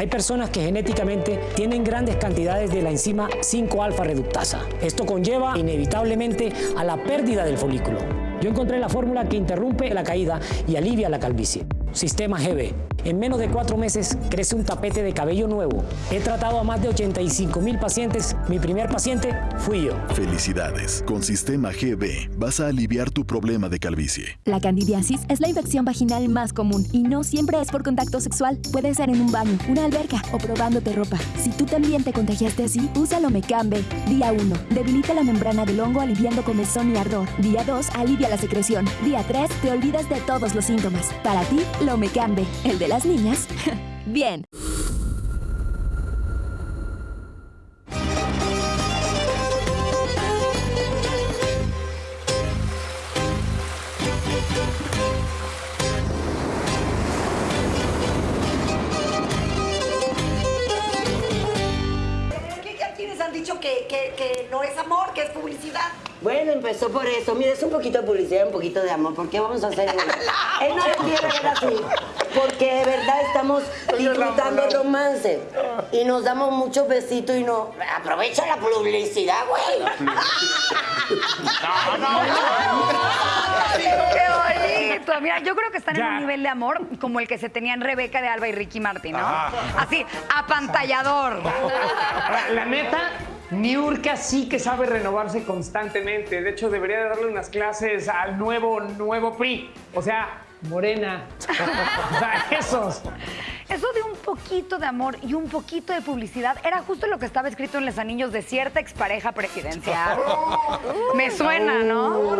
Hay personas que genéticamente tienen grandes cantidades de la enzima 5-alfa reductasa. Esto conlleva inevitablemente a la pérdida del folículo. Yo encontré la fórmula que interrumpe la caída y alivia la calvicie. Sistema GB. En menos de cuatro meses crece un tapete de cabello nuevo. He tratado a más de 85 mil pacientes. Mi primer paciente fui yo. Felicidades. Con Sistema GB vas a aliviar tu problema de calvicie. La candidiasis es la infección vaginal más común y no siempre es por contacto sexual. Puede ser en un baño, una alberca o probándote ropa. Si tú también te contagiaste así, usa Lomecambe. Día 1. Debilita la membrana del hongo aliviando comezón y ardor. Día 2. Alivia la secreción. Día 3. Te olvidas de todos los síntomas. Para ti, Lomecambe. El de las niñas. Bien. ¿Qué, ¿Quiénes han dicho que no es amor, que es publicidad? Bueno, empezó por eso. Mira, es un poquito de publicidad, un poquito de amor. ¿Por qué vamos a hacer eso? Él no lo quiere ver así. Porque de verdad estamos disfrutando el romance. Y nos damos muchos besitos y no. Aprovecha la publicidad, güey. ¡Qué bonito! Mira, yo creo que están en un nivel de amor como el que se tenían Rebeca de Alba y Ricky Martin, ¿no? Así, apantallador. La, la neta, Niurka sí que sabe renovarse constantemente. De hecho, debería de darle unas clases al nuevo, nuevo PRI. O sea, Morena. O sea, esos. Eso de un poquito de amor y un poquito de publicidad era justo lo que estaba escrito en los anillos de cierta expareja presidencial. Me suena, ¿no?